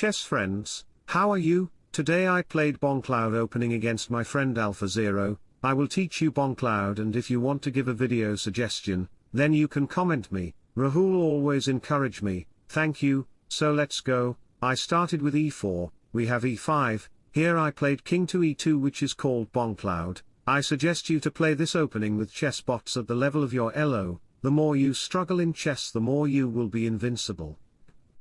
chess friends, how are you? Today I played Bongcloud opening against my friend Alpha Zero, I will teach you Bongcloud and if you want to give a video suggestion, then you can comment me, Rahul always encourage me, thank you, so let's go, I started with e4, we have e5, here I played king to e2 which is called Bongcloud, I suggest you to play this opening with chess bots at the level of your elo, the more you struggle in chess the more you will be invincible.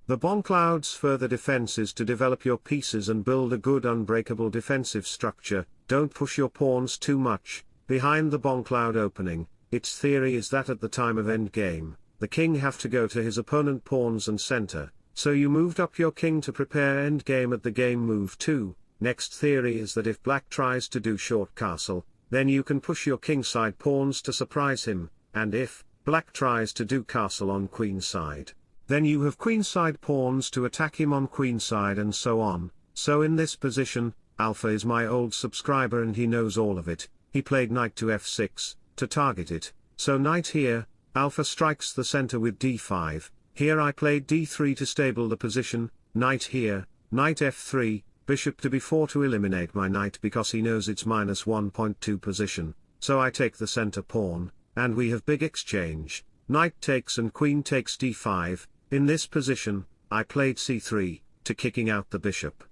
The Bongcloud's further defense is to develop your pieces and build a good unbreakable defensive structure, don't push your pawns too much, behind the Bongcloud opening, its theory is that at the time of endgame, the king have to go to his opponent pawns and center, so you moved up your king to prepare endgame at the game move 2, next theory is that if black tries to do short castle, then you can push your king side pawns to surprise him, and if, black tries to do castle on queen side, then you have queenside pawns to attack him on queenside and so on, so in this position, Alpha is my old subscriber and he knows all of it, he played knight to f6, to target it, so knight here, Alpha strikes the center with d5, here I played d3 to stable the position, knight here, knight f3, bishop to b4 to eliminate my knight because he knows it's minus 1.2 position, so I take the center pawn, and we have big exchange, knight takes and queen takes d5, in this position, I played c3, to kicking out the bishop.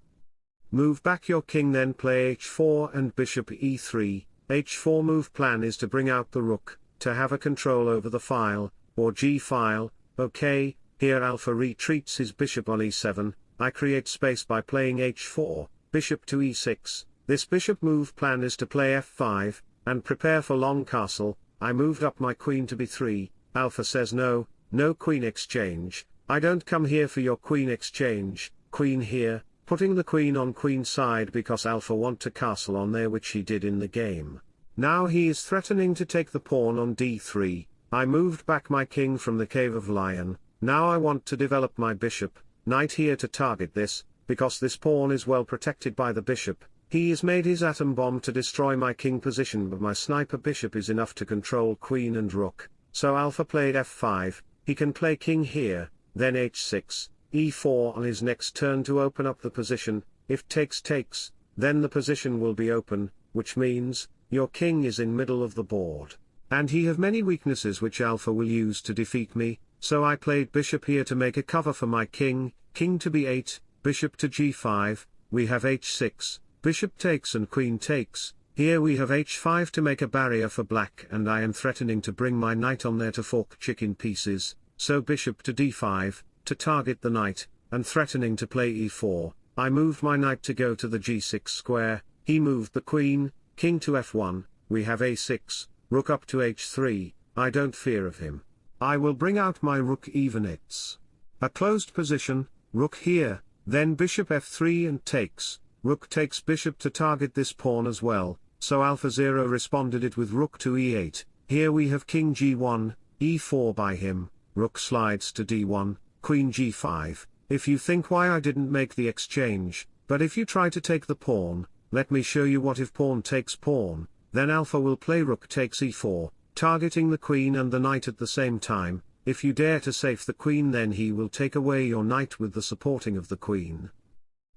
Move back your king then play h4 and bishop e3, h4 move plan is to bring out the rook, to have a control over the file, or g file, ok, here alpha retreats his bishop on e7, I create space by playing h4, bishop to e6, this bishop move plan is to play f5, and prepare for long castle, I moved up my queen to b3, alpha says no, no queen exchange, I don't come here for your queen exchange, queen here, putting the queen on queen side because alpha want to castle on there which he did in the game. Now he is threatening to take the pawn on d3, I moved back my king from the cave of lion, now I want to develop my bishop, knight here to target this, because this pawn is well protected by the bishop, he has made his atom bomb to destroy my king position but my sniper bishop is enough to control queen and rook, so alpha played f5, he can play king here, then h6, e4 on his next turn to open up the position, if takes takes, then the position will be open, which means, your king is in middle of the board. And he have many weaknesses which alpha will use to defeat me, so I played bishop here to make a cover for my king, king to b8, bishop to g5, we have h6, bishop takes and queen takes, here we have h5 to make a barrier for black and I am threatening to bring my knight on there to fork chicken pieces, so bishop to d5, to target the knight, and threatening to play e4, I moved my knight to go to the g6 square, he moved the queen, king to f1, we have a6, rook up to h3, I don't fear of him. I will bring out my rook even it's a closed position, rook here, then bishop f3 and takes, rook takes bishop to target this pawn as well, so AlphaZero responded it with rook to e8, here we have king g1, e4 by him, rook slides to d1, queen g5, if you think why I didn't make the exchange, but if you try to take the pawn, let me show you what if pawn takes pawn, then alpha will play rook takes e4, targeting the queen and the knight at the same time, if you dare to safe the queen then he will take away your knight with the supporting of the queen.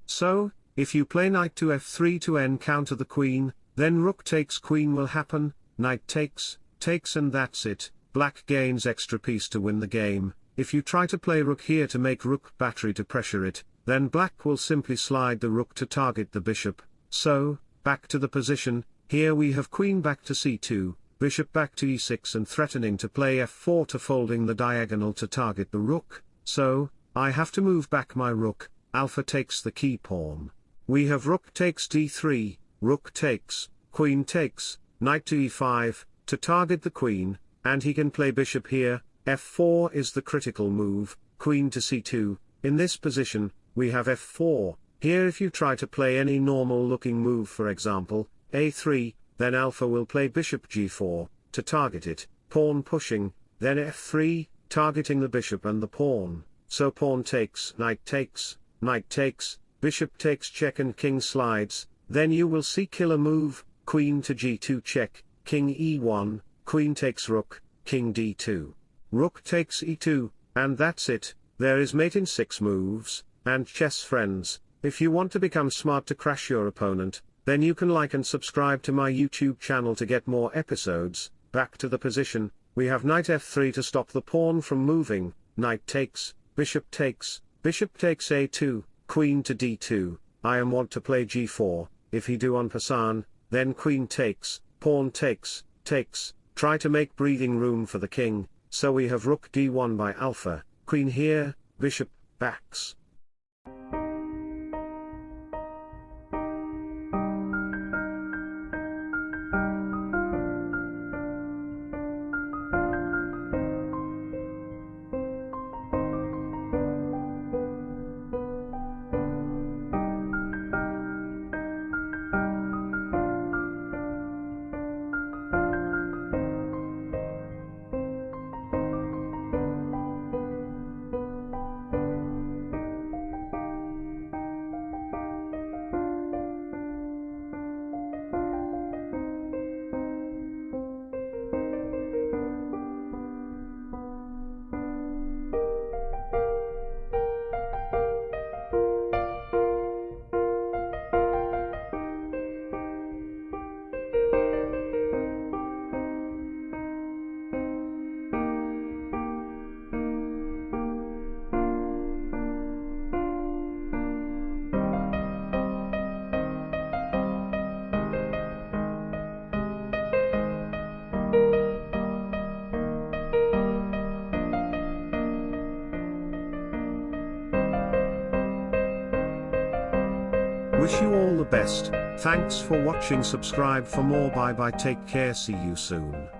So, if you play knight to f3 to encounter the queen, then rook takes queen will happen, knight takes, takes and that's it, black gains extra piece to win the game, if you try to play rook here to make rook battery to pressure it, then black will simply slide the rook to target the bishop, so, back to the position, here we have queen back to c2, bishop back to e6 and threatening to play f4 to folding the diagonal to target the rook, so, I have to move back my rook, alpha takes the key pawn. We have rook takes d3, rook takes, queen takes, knight to e5, to target the queen, and he can play bishop here, f4 is the critical move, queen to c2, in this position, we have f4, here if you try to play any normal looking move for example, a3, then alpha will play bishop g4, to target it, pawn pushing, then f3, targeting the bishop and the pawn, so pawn takes, knight takes, knight takes, bishop takes check and king slides, then you will see killer move, queen to g2 check, king e1, queen takes rook, king d2. Rook takes e2, and that's it, there is mate in 6 moves, and chess friends, if you want to become smart to crash your opponent, then you can like and subscribe to my YouTube channel to get more episodes. Back to the position, we have knight f3 to stop the pawn from moving, knight takes, bishop takes, bishop takes a2, queen to d2, I am want to play g4, if he do en passant, then queen takes, pawn takes, takes, try to make breathing room for the king, so we have rook d1 by alpha, queen here, bishop, backs. Wish you all the best, thanks for watching. Subscribe for more. Bye bye. Take care. See you soon.